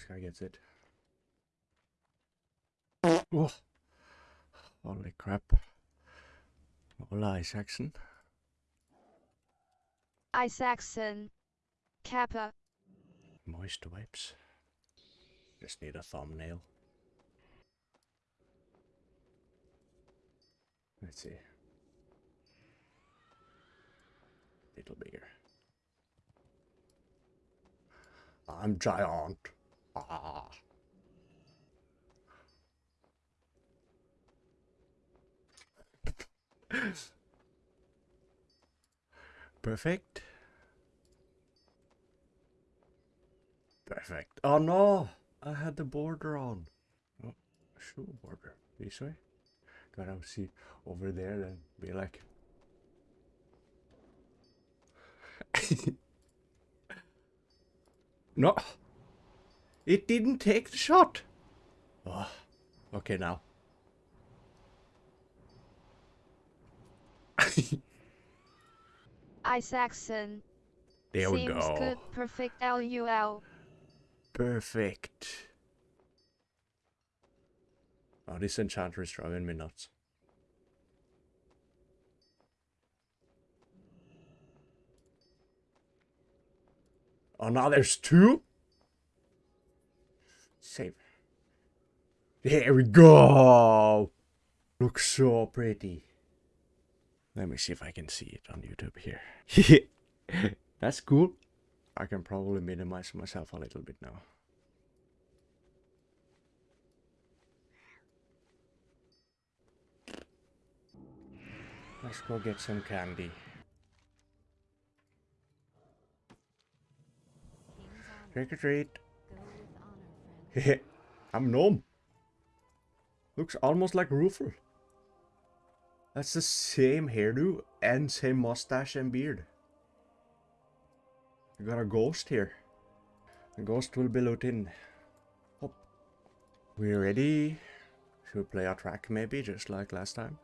this guy gets it. Oh. Holy crap. Hola, Isaacson. Isaacson. Kappa. Moist wipes. Just need a thumbnail. Let's see. Little bigger. I'm giant. Ah. Perfect. Perfect. Oh no! I had the border on. Oh, shoe border. This way? Gotta see over there and be like. no! It didn't take the shot! Oh, okay now. Ice Isaacson. There we Seems go. good. Perfect LUL. Perfect. Oh, this enchanter is driving me nuts. Oh, now there's two? Save. There we go! Looks so pretty. Let me see if I can see it on YouTube here. That's cool. I can probably minimize myself a little bit now. Let's go get some candy. Trick or treat. I'm gnome. Looks almost like Rufel. That's the same hairdo and same mustache and beard. We got a ghost here. The ghost will be looting. Hop. We ready? Should we play our track maybe, just like last time?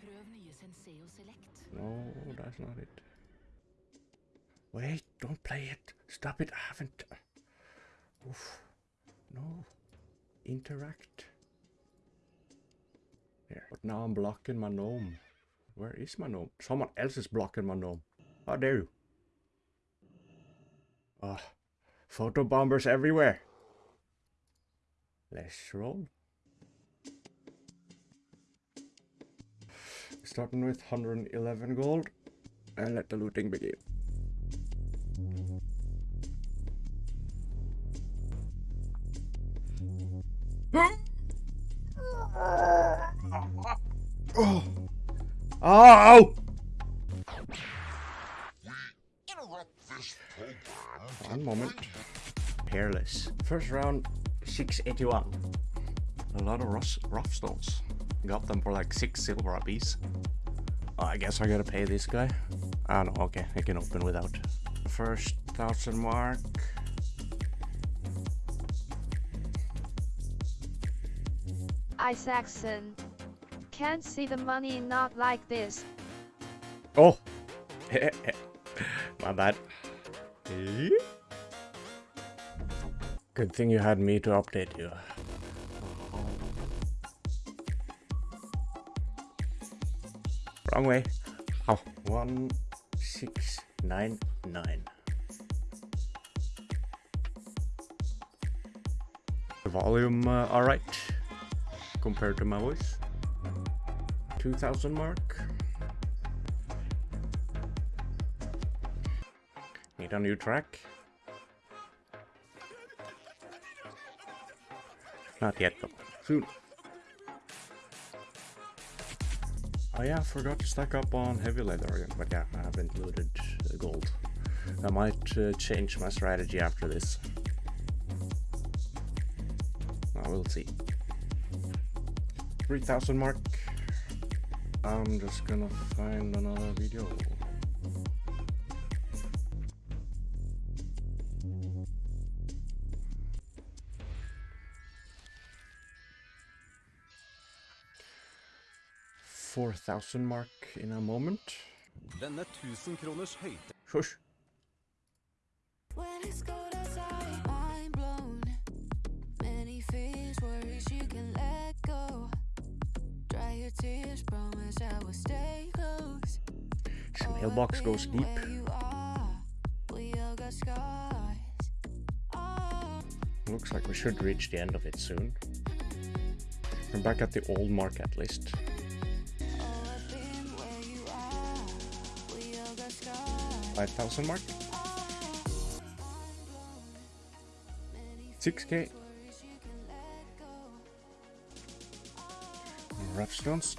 Prøv nye Senseo Select. No, that's not it. Wait, don't play it. Stop it. I haven't. Oof. No. Interact. There. But now I'm blocking my gnome. Where is my gnome? Someone else is blocking my gnome. How dare you? Ah, photo bombers everywhere. Let's roll. Starting with 111 gold and let the looting begin. Oh! Oh! One moment. Hairless. First round, 681. A lot of rough, rough stones. Got them for like 6 silver a piece. Oh, I guess I gotta pay this guy. Ah, no, okay, I can open without. First thousand mark. Isaacson. Can't see the money not like this. Oh! My bad. Good thing you had me to update you. Wrong way. Oh, one six nine nine. The volume, uh, all right, compared to my voice. Two thousand mark. Need a new track. Not yet though. Soon. Oh yeah, I forgot to stack up on heavy leather again, but yeah, I haven't looted gold. I might uh, change my strategy after this. I will see. 3000 mark. I'm just gonna find another video. Four thousand mark in a moment. Denne 1000 kroners. When it's cold outside, mind blown. Many fears, worries you can let go. Dry your tears, promise I will stay close. I've mailbox goes deep. where you are. We all got scars. Oh, Looks like we should reach the end of it soon. We're back at the old market list. oh, I've been where 6k. Rough stones.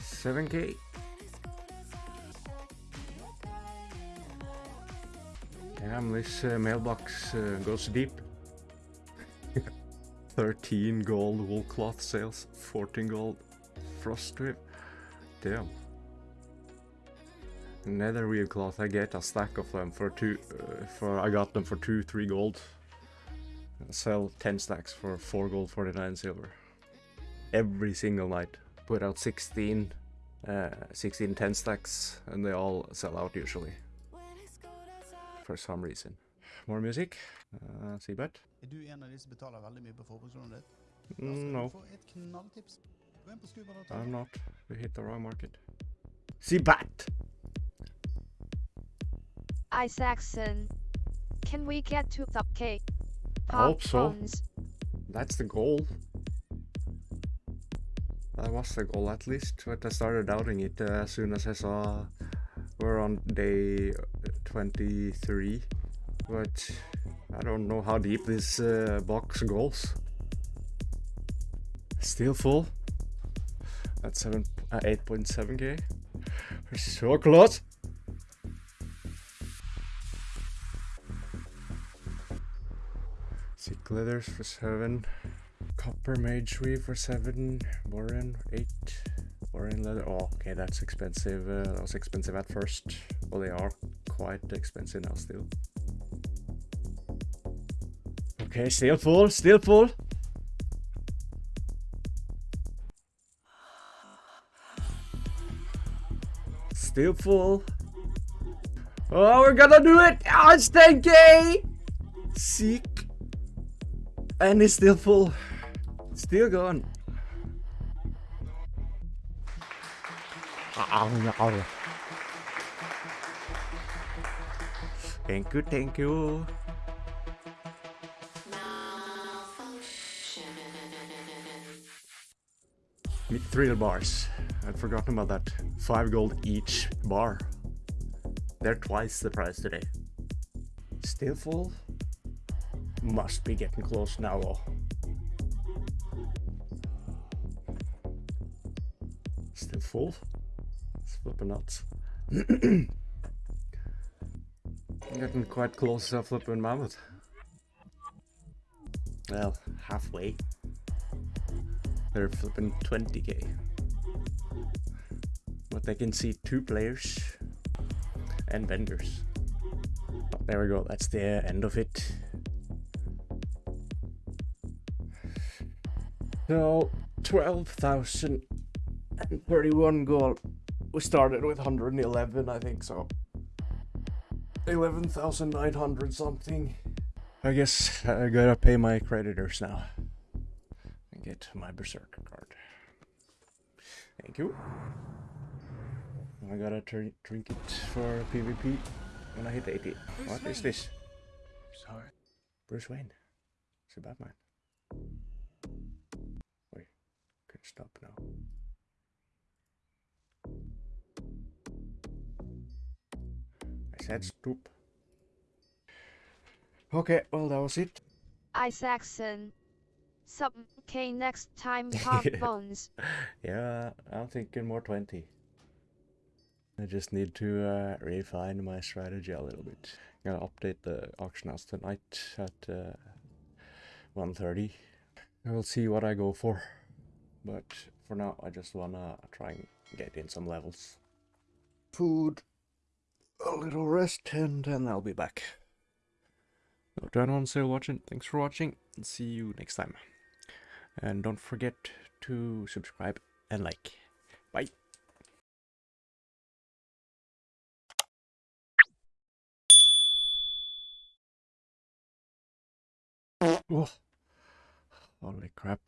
Seven K. Damn, this uh, mailbox uh, goes deep. 13 gold wool cloth sales, 14 gold frost strip. Damn. Netherweave cloth, I get a stack of them for two, uh, for I got them for two, three gold. I sell 10 stacks for 4 gold, 49 silver. Every single night. Put out 16, uh, 16 10 stacks, and they all sell out usually. For some reason. More music? Uh, Seabet? Er du en av de som betaler veldig mye på forbrukslånet ditt? Mm, no, Du får knalltips. Gå inn på Skuba.no. I'm not. We hit the wrong market. See Seabat! Isaacson. Can we get to the K? I hope so. Phones. That's the goal. That was the goal at least, but I started doubting it uh, as soon as I saw we're on day 23. But I don't know how deep this uh, box goes. Still full. At 7, uh, 8.7k. We're so close. Sick leathers for 7. Copper mageweave for 7. Borean 8. Borean leather. Oh, okay, that's expensive. Uh, that was expensive at first. Well, they are quite expensive now still. Okay, still full, still full. Still full. Oh, we're gonna do it! Oh, it's 10k! Sick. And it's still full. Still going. Ah, ah, Thank you, thank you. Mithril bars. I'd forgotten about that. Five gold each bar. They're twice the price today. Still full? Must be getting close now, though. Still full? It's flipping nuts. Getting quite close to flipping mammoth. Well, halfway. They're flipping 20k. But they can see two players and vendors. There we go, that's the end of it. So, 12,031 gold. We started with 111, I think so. 11,900 something. I guess I gotta pay my creditors now. And get my Berserker card. Thank you. I got a tr trinket for PvP when I hit 80. What is this? Sorry. Bruce Wayne. It's a Batman. Wait, can stop now. I said. Okay, well that was it. Isaacson. Sub K next time pop phones. Yeah, I'm thinking more 20. I just need to uh, refine my strategy a little bit. Gonna update the auction house tonight at uh, 1.30. We'll see what I go for. But for now, I just wanna try and get in some levels. Food. A little rest and then I'll be back. So to anyone still watching, thanks for watching and see you next time. And don't forget to subscribe and like. Bye. Oh, holy crap.